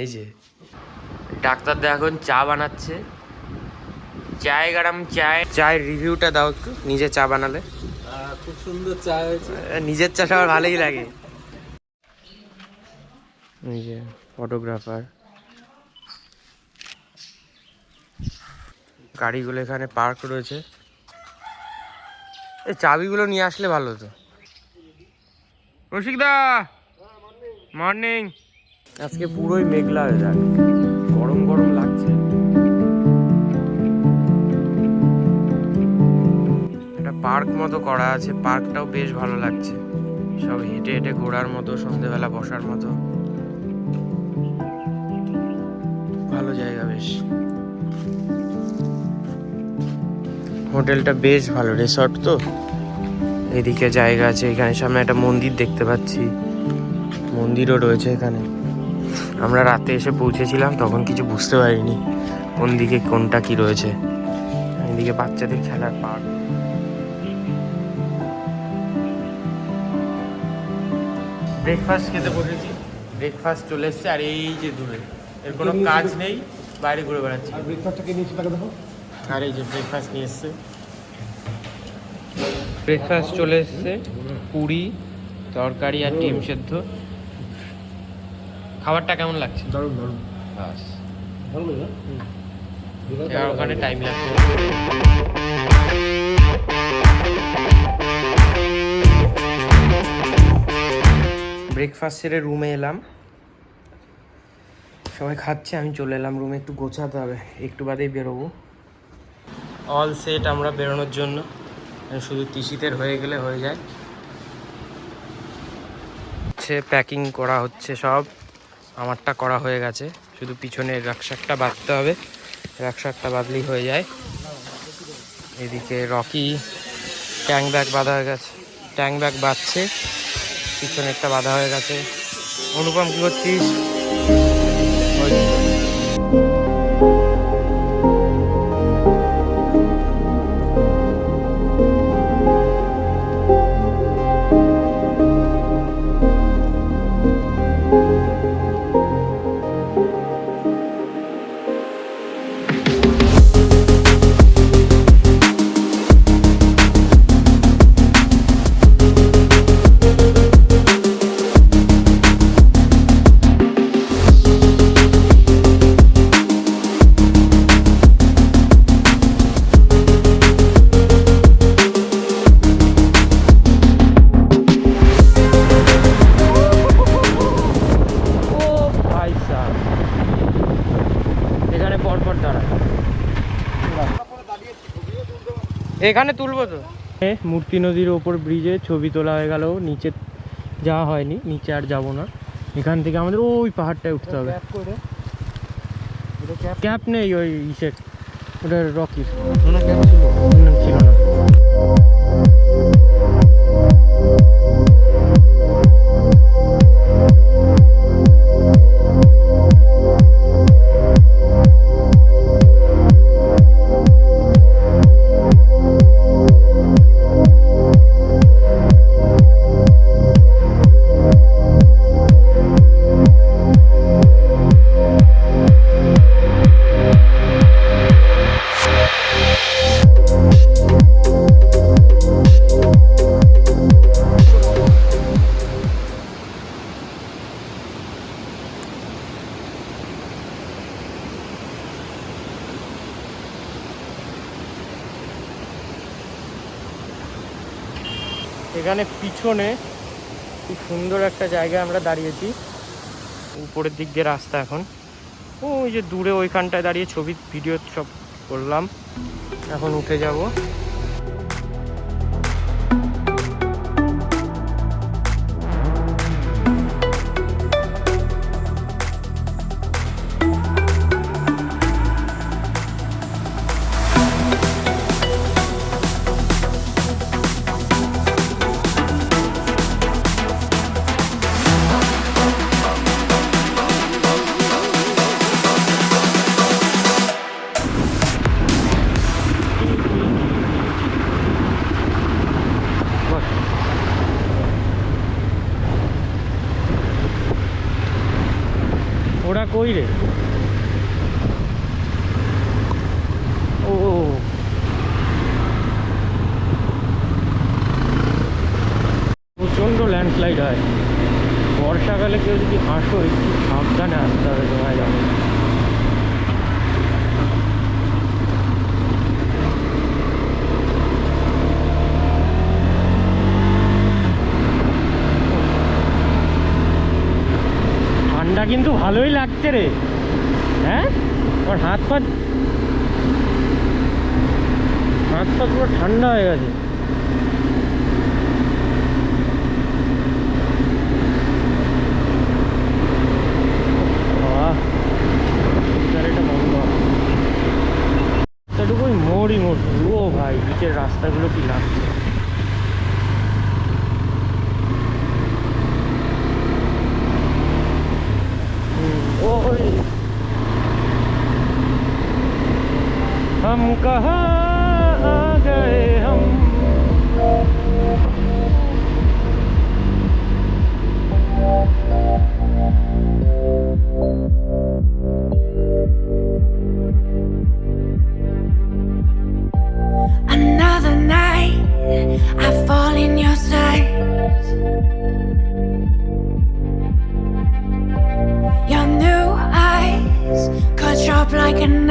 এই যে ডাক্তার দা এখন চা বানাচ্ছে। চায় গরম চায় চায়ের রিভিউটা দাও একটু নিজে চা বানালে। খুব সুন্দর চা হয়েছে। নিজের চাটা আমার ভালোই লাগে। এই যে ফটোগ্রাফার গাড়িগুলো এখানে পার্ক রয়েছে। এই চাবিগুলো নিয়ে আসলে ভালো হতো। রসিকদা মর্নিং আজকে পুরোই মেঘলা হয়ে যাক গরম গরম লাগছে। একটা পার্ক মতো করা আছে পার্কটাও বেশ ভালো লাগছে। সব হেঁটে হেঁটে ঘোরার মতো, সন্ধেবেলা বসার মতো। ভালো জায়গা বেশ। হোটেলটা বেশ ভালো রিসর্ট তো। এদিকে জায়গা আছে, এখানে সামনে একটা মন্দির দেখতে পাচ্ছি। মন্দিরও রয়েছে এখানে। আমরা রাতে এসে পৌঁছেছিলাম তখন কিছু বুঝতে পারিনি কোন দিকে কোনটা কি রয়েছে। এদিকে বাচ্চাদের খেলার পার্ক ব্রেকফাস্ট খেতে বসেছি। ব্রেকফাস্ট চলে এসছে আর এই যে দূরে এর কোনো কাজ নেই বাইরে ঘুরে বেড়াচ্ছি। আর ব্রেকফাস্টটাকে নিয়েছি তাকে দেখো। আর এই যে ব্রেকফাস্ট নিয়ে এসছে। ব্রেকফাস্ট চলে এসছে পুরি তরকারি আর ডিম সেদ্ধ। খাবারটা কেমন লাগছে? দারুণ দারুণ। বাস। ভালো লাগে এবার ওখানে টাইম লাগবে ব্রেকফাস্ট সেরে রুমে এলাম। সবাই খাচ্ছে আমি চলে এলাম রুমে একটু গোছাতে হবে একটু বাদেই বেরোবো। অল সেট আমরা বেরোনোর জন্য। শুধু তিসিতের হয়ে গেলে হয়ে যায়। হচ্ছে প্যাকিং করা হচ্ছে সব। আমারটা করা হয়ে গেছে। শুধু পিছনের রাকশাকটা বাঁধতে হবে। রাকশাকটা বাঁধলেই হয়ে যায়। এদিকে রকি ট্যাং ব্যাগ বাঁধা হয়ে গেছে। ট্যাং ব্যাগ বাঁধছে। পিছনে একটা বাঁধা হয়ে গেছে। অনুপম, কী করছিস? এখানে তুলবো তো। মূর্তি নদীর ওপর ব্রিজে ছবি তোলা হয়ে গেল। নিচে যাওয়া হয়নি নিচে আর যাব না। এখান থেকে আমাদের ওই পাহাড়টায় উঠতে হবে। ক্যাপ নেই ওই ইসের ওটা রকির ক্যাপ ছিল। এখানে পিছনে খুব সুন্দর একটা জায়গায় আমরা দাঁড়িয়েছি। উপরের দিক দিয়ে রাস্তা এখন। ওই যে দূরে ওইখানটায় দাঁড়িয়ে ছবি ভিডিও সব করলাম। এখন উঠে যাব ওরা কই রে ও প্রচণ্ড ল্যান্ডস্লাইড হয় বর্ষাকালে কেউ যদি হাঁটো একটু সাবধানে আসতে হবে তোমায় যাবে ঠান্ডা কিন্তু ভালোই লাগছে রে। হ্যাঁ? আমার হাত পা হাত পা পুরো ঠান্ডা হয়ে গেছে। মোড়ই মোড়। ও ভাই, নিচের রাস্তাগুলো কি লাগছে? कहाँ आ गए हम Another night, I fall in your sight. Your new eyes cut sharp like a knife.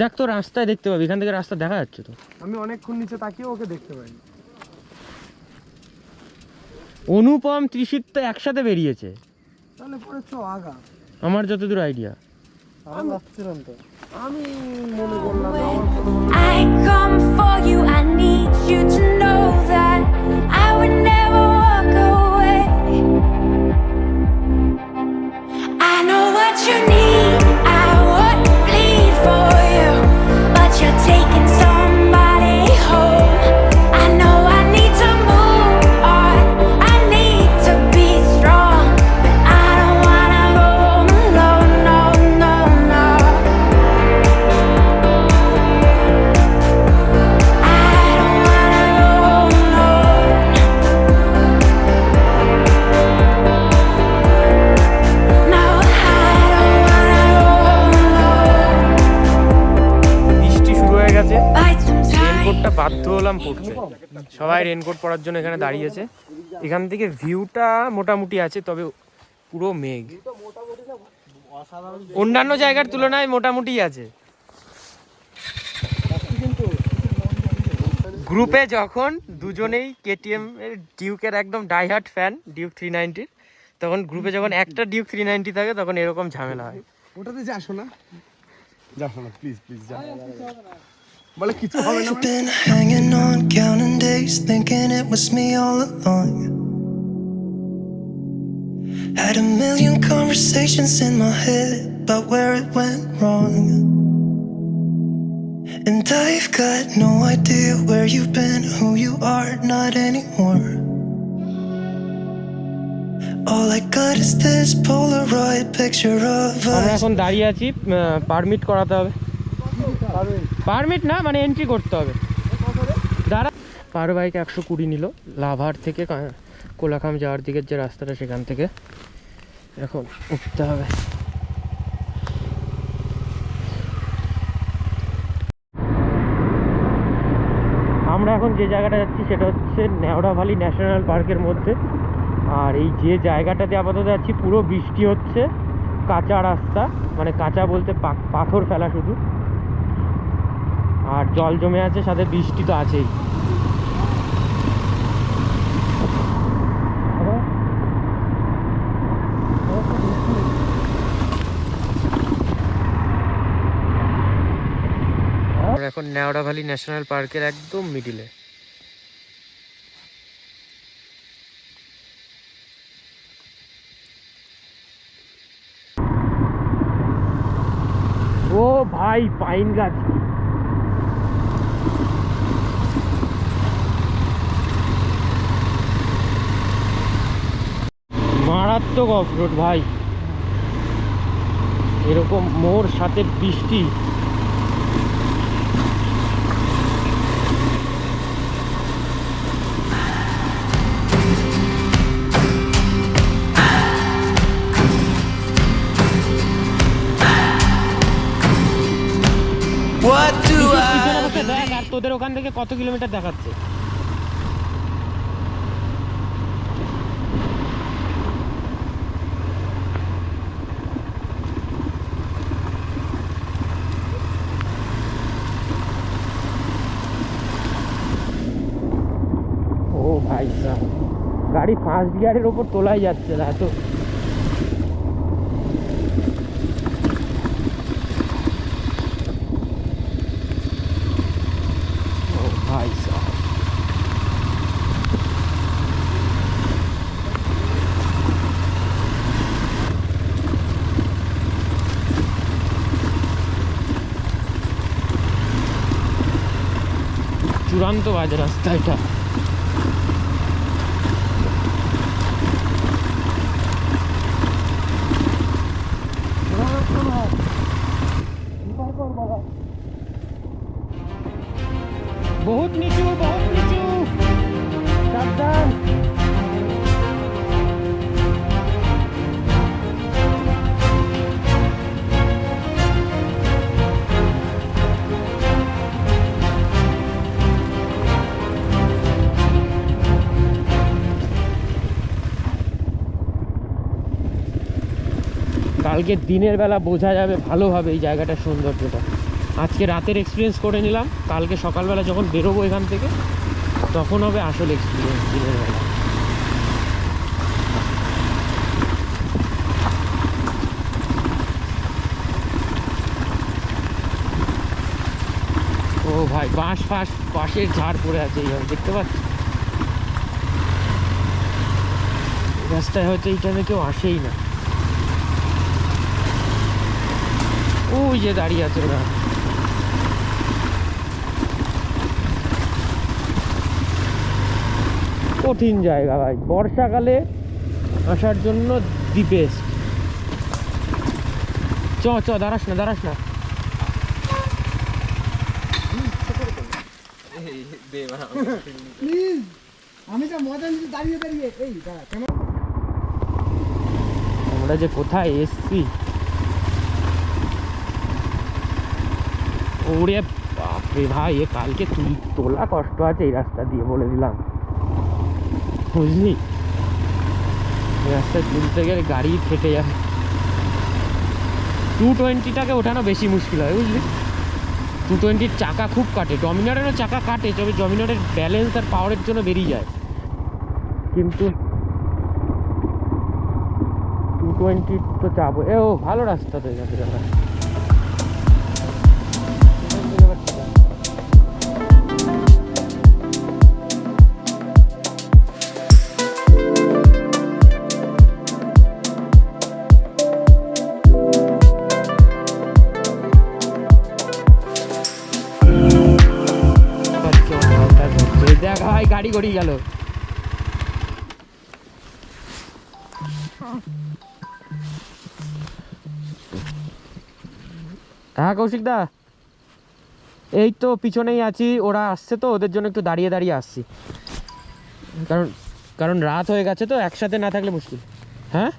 দেখ তো রাস্তায় দেখতে পাবি এখান থেকে রাস্তা দেখা যাচ্ছে তো। আমি অনেকক্ষণ নিচে তাকিয়ে ওকে দেখতে পাইনি। অনুপম ত্রিশিত তো একসাথে বেরিয়েছে। তাহলে পরে চ আগা। আমার যতদূর আইডিয়া আমি ভাবছিলাম তো। আমি মনে করলাম I come for you, I need you to know that I would never raincoat পরার জন্য এখানে দাঁড়িয়েছে এখান থেকে ভিউটা মোটামুটি আছে, তবে পুরো মেঘ। অন্যান্য জায়গার তুলনায় মোটামুটি আছে। গ্রুপে যখন দুজনেই কেটিএম এর ডিউকের একদম ডাইহার্ট ফ্যান ডিউক থ্রি নাইনটির তখন গ্রুপে যখন একটা ডিউক থ্রি নাইনটি থাকে, তখন এরকম ঝামেলা হয়। ওটাতে যাস না যাস না প্লিজ প্লিজ যা। বলে কিছু হবে না I've been hanging on, counting days, thinking it was me all along. Had a million conversations in my head about where it went wrong. And I've got no idea where you've been, who you are, not anymore. All I got is this Polaroid picture of আমরা us. এখন দাঁড়িয়ে আছি permit করাতে হবে permit না মানে entry করতে হবে। দাঁড়া। পার বাইক একশো কুড়ি নিল। লাভার থেকে কোলাখাম যাওয়ার দিকের যে রাস্তাটা সেখান থেকে। এখন উঠতে হবে। আমরা এখন যে জায়গাটা যাচ্ছি সেটা হচ্ছে নেওড়া ভ্যালি ন্যাশনাল পার্কের মধ্যে। আর এই যে জায়গাটাতে আপাতত যাচ্ছি পুরো বৃষ্টি হচ্ছে। কাঁচা রাস্তা মানে কাঁচা বলতে পাথর ফেলা শুধু। আর জল জমে আছে, সাথে বৃষ্টি তো আছেই। এখন নেওড়া ভ্যালি ন্যাশনাল পার্কের একদম মিডিলে। ও ভাই, পাইন গাছ। মারাত্মক অফ রোড ভাই। এরকম মোর সাথে বৃষ্টি। তোদের ওখান থেকে কত কিলোমিটার দেখাচ্ছে? গাড়ি ফার্স্ট গিয়ারের ওপর তোলাই যাচ্ছে না এত চূড়ান্ত বাজে রাস্তা এটা। কালকে দিনের বেলা বোঝা যাবে ভালোভাবে এই জায়গাটার সৌন্দর্যটা। আজকে রাতের এক্সপিরিয়েন্স করে নিলাম, কালকে সকালবেলা যখন বেরোবো এখান থেকে, তখন হবে আসল এক্সপিরিয়েন্স দিনের বেলা। ও ভাই, বাঁশ ফাঁস বাঁশের ঝাড় পড়ে আছে এইভাবে, দেখতে পাচ্ছি? রাস্তায় হয়তো এই কেউ আসেই না। ওই যে দাঁড়িয়ে আছে ওরা কঠিন জায়গা ভাই বর্ষাকালে আসার জন্য দি বেস্ট চ চ দাঁড়াস না দাঁড়াস না আমি নিচ্ছি দাঁড়িয়ে দাঁড়িয়ে আমরা যে কোথায় এসছি ওরে বাপরে ভাই, এ কালকে তুই তোলা কষ্ট আছে এই রাস্তা দিয়ে বলে দিলাম। বুঝলি? রাস্তায় তুলতে গেলে গাড়ি ফেটে যাবে। টু টোয়েন্টিটাকে ওঠানো বেশি মুশকিল হয়, বুঝলি? টু টোয়েন্টির চাকা খুব কাটে ডমিনারেরও চাকা কাটে, তবে ডমিনারের ব্যালেন্স আর পাওয়ারের জন্য বেরিয়ে যায়। কিন্তু টু টোয়েন্টি তো চাপো এ ও, ভালো রাস্তা তো এখান। গাড়ি গেল। হ্যাঁ কৌশিক দা, এই তো পিছনেই আছি, ওরা আসছে তো, ওদের জন্য একটু দাঁড়িয়ে দাঁড়িয়ে আসছি। কারণ কারণ রাত হয়ে গেছে তো, একসাথে না থাকলে মুশকিল। হ্যাঁ?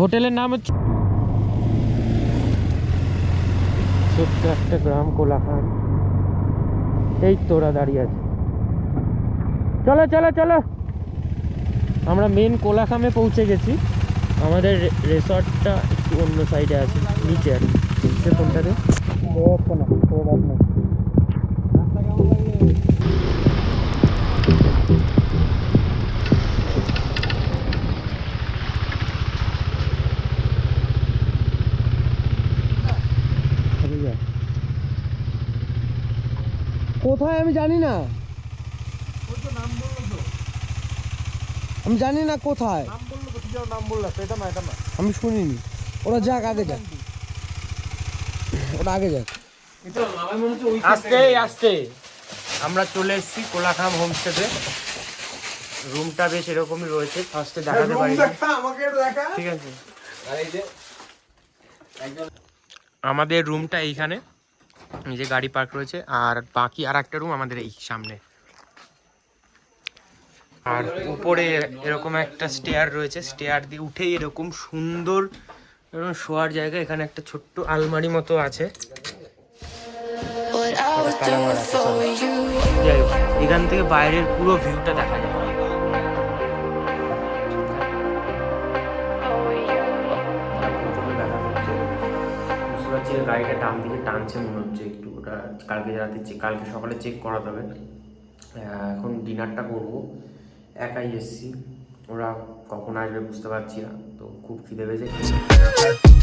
হোটেলের নাম হচ্ছে ছোট্ট একটা গ্রাম কোলাখান। এই তো ওরা দাঁড়িয়ে আছে। চলো চলো চলো। আমরা মেন কোলাখামে পৌঁছে গেছি। আমাদের রেসর্টটা একটু অন্য সাইডে আছে, নিচে আর। সে কোনটাতে কোথায় আমি জানি না। আমি জানি না কোথায়। নাম বলল তো কি যেন নাম বলল তো এটা না এটা আমি শুনিনি। ওরা যাক আগে যাক। ওরা আগে যাক। আস্তে আস্তে। আমরা চলে এসেছি কোলাখাম হোমস্টেতে। রুমটা বেশ এরকমই রয়েছে ফার্স্টে দেখাতে পারি না। আমাকে একটু দেখা। ঠিক আছে। আমাদের রুমটা এইখানে এই যে গাড়ি পার্ক রয়েছে আর বাকি আর একটা রুম আমাদের এই সামনে। আর উপরে এরকম একটা স্টেয়ার রয়েছে। স্টেয়ার দিয়ে উঠেই এরকম সুন্দর এরকম শোয়ার জায়গা। এখানে একটা ছোট্ট আলমারি মতো আছে. যাই হোক, এখান থেকে বাইরের পুরো ভিউটা দেখা যায়। গাড়িটা ডান দিকে টানছে মনে হচ্ছে একটু। ওটা কালকে রাতে কালকে সকালে চেক করাতে হবে। এখন ডিনারটা করব। একাই এসছি। ওরা কখন আসবে বুঝতে পারছি না তো খুব খিদে পেয়েছে।